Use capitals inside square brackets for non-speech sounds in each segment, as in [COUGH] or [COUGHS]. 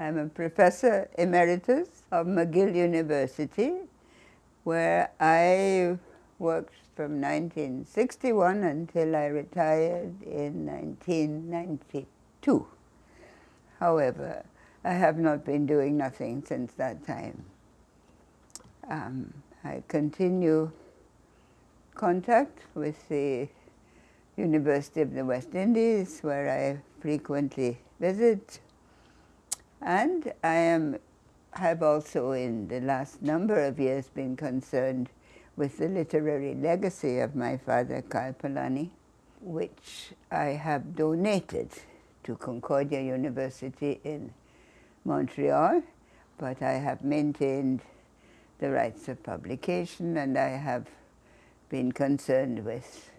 I'm a professor emeritus of McGill University, where I worked from 1961 until I retired in 1992. However, I have not been doing nothing since that time. Um, I continue contact with the University of the West Indies, where I frequently visit. And I am, have also in the last number of years been concerned with the literary legacy of my father, Karl Polanyi, which I have donated to Concordia University in Montreal, but I have maintained the rights of publication and I have been concerned with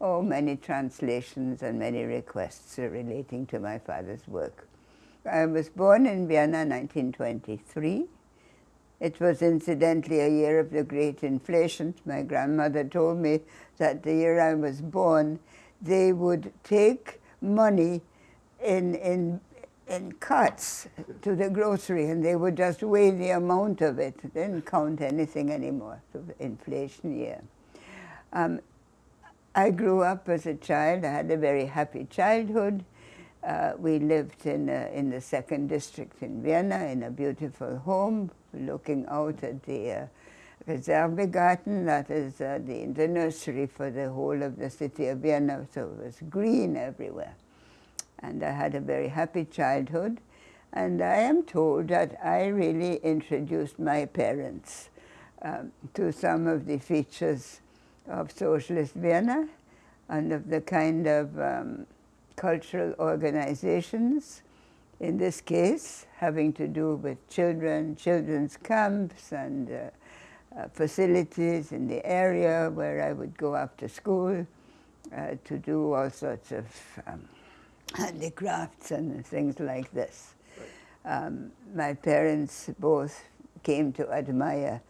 oh, many translations and many requests relating to my father's work. I was born in Vienna in 1923. It was incidentally a year of the great inflation. My grandmother told me that the year I was born, they would take money in, in, in carts to the grocery and they would just weigh the amount of it. They didn't count anything anymore, so inflation year. Um, I grew up as a child. I had a very happy childhood. Uh, we lived in, uh, in the second district in Vienna in a beautiful home looking out at the uh, that is uh, the, the nursery for the whole of the city of Vienna, so it was green everywhere. And I had a very happy childhood. And I am told that I really introduced my parents um, to some of the features of socialist Vienna and of the kind of um, cultural organizations, in this case having to do with children, children's camps and uh, uh, facilities in the area where I would go after school uh, to do all sorts of um, handicrafts and things like this. Um, my parents both came to admire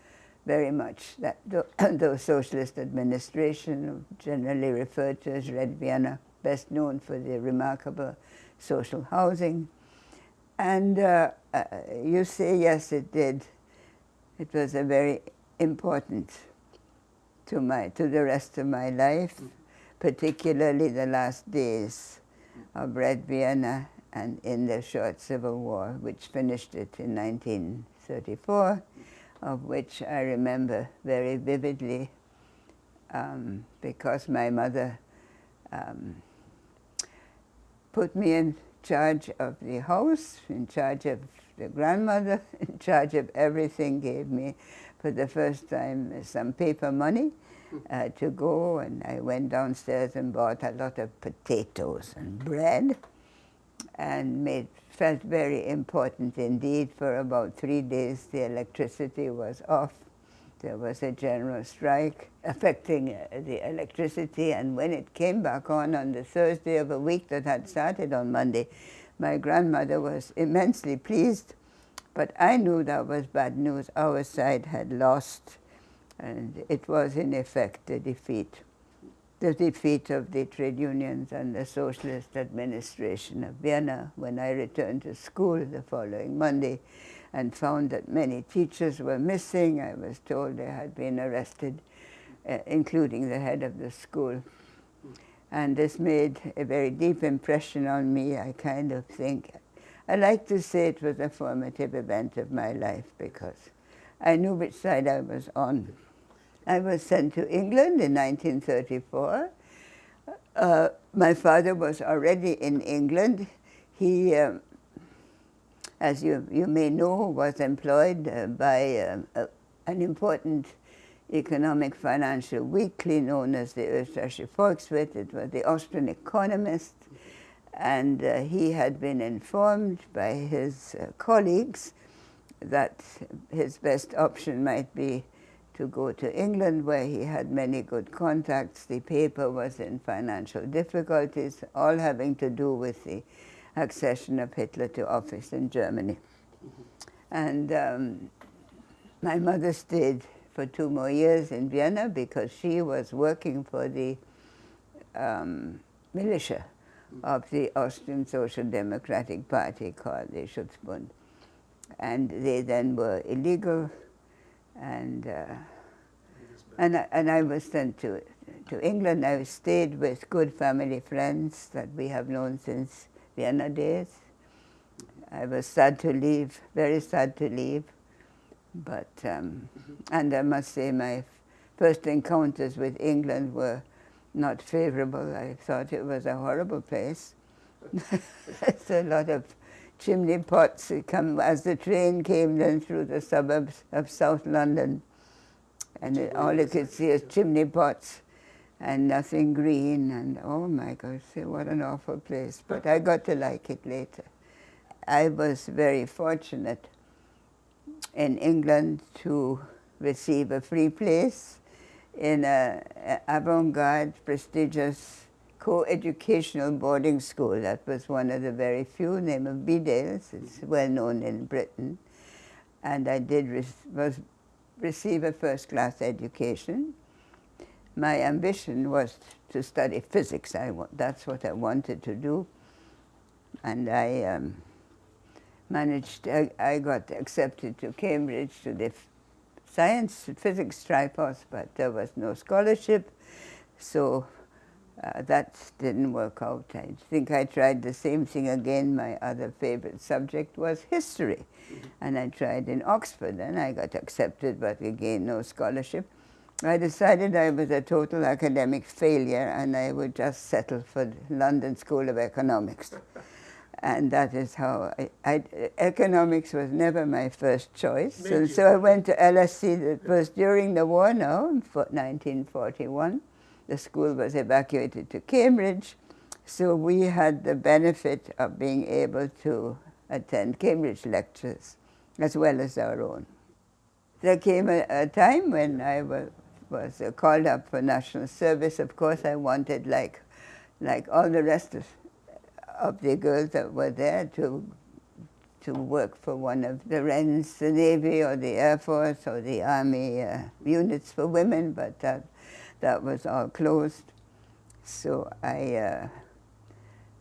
very much that the, [COUGHS] socialist administration, generally referred to as Red Vienna, best known for the remarkable social housing. And uh, uh, you say, yes, it did. It was a very important to, my, to the rest of my life, particularly the last days of Red Vienna and in the short civil war, which finished it in 1934 of which I remember very vividly um, because my mother um, put me in charge of the house, in charge of the grandmother, [LAUGHS] in charge of everything, gave me for the first time some paper money uh, to go and I went downstairs and bought a lot of potatoes and bread and made felt very important indeed. For about three days, the electricity was off. There was a general strike affecting uh, the electricity, and when it came back on on the Thursday of a week that had started on Monday, my grandmother was immensely pleased, but I knew that was bad news. Our side had lost, and it was in effect a defeat. The defeat of the trade unions and the socialist administration of Vienna when I returned to school the following Monday and found that many teachers were missing. I was told they had been arrested, uh, including the head of the school. And this made a very deep impression on me, I kind of think. I like to say it was a formative event of my life because I knew which side I was on. I was sent to England in 1934. Uh, my father was already in England. He, um, as you, you may know, was employed uh, by uh, an important economic financial weekly known as the Österreichische Volkswirt. It was the Austrian economist. And uh, he had been informed by his uh, colleagues that his best option might be to go to England where he had many good contacts. The paper was in financial difficulties, all having to do with the accession of Hitler to office in Germany. And um, my mother stayed for two more years in Vienna because she was working for the um, militia of the Austrian Social Democratic Party called the Schutzbund. And they then were illegal and uh, and, I, and I was sent to, to England. I stayed with good family friends that we have known since Vienna days. I was sad to leave, very sad to leave. But, um, and I must say my first encounters with England were not favorable. I thought it was a horrible place. [LAUGHS] it's a lot of chimney pots come as the train came then through the suburbs of South London and it, all you could see is chimney pots and nothing green and oh my gosh, what an awful place. But I got to like it later. I was very fortunate in England to receive a free place in a, a avant-garde, prestigious co-educational boarding school. That was one of the very few, name of Bedales. It's well known in Britain. And I did was receive a first-class education. My ambition was to study physics. I, that's what I wanted to do. And I um, managed, I, I, got accepted to Cambridge to the science physics tripos, but there was no scholarship. So uh, that didn't work out. I think I tried the same thing again. My other favorite subject was history. Mm -hmm. And I tried in Oxford and I got accepted, but again, no scholarship. I decided I was a total academic failure and I would just settle for the London School of Economics. and that is how I, I, economics was never my first choice. So, so I went to LSE, it was during the war now, 1941 the school was evacuated to Cambridge, so we had the benefit of being able to attend Cambridge lectures as well as our own. There came a, a time when I was, was called up for national service. Of course, I wanted, like, like all the rest of, of the girls that were there, to to work for one of the Wrens, the Navy or the Air Force or the Army uh, units for women, but that that was all closed. So I, uh,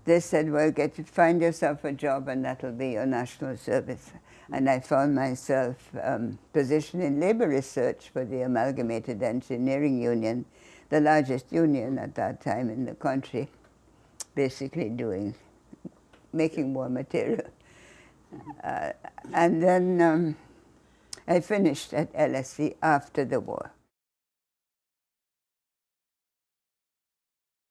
they said, well, get find yourself a job and that'll be your national service. And I found myself um, positioned in labor research for the Amalgamated Engineering Union, the largest union at that time in the country, basically doing, making war material. Uh, and then um, I finished at LSE after the war.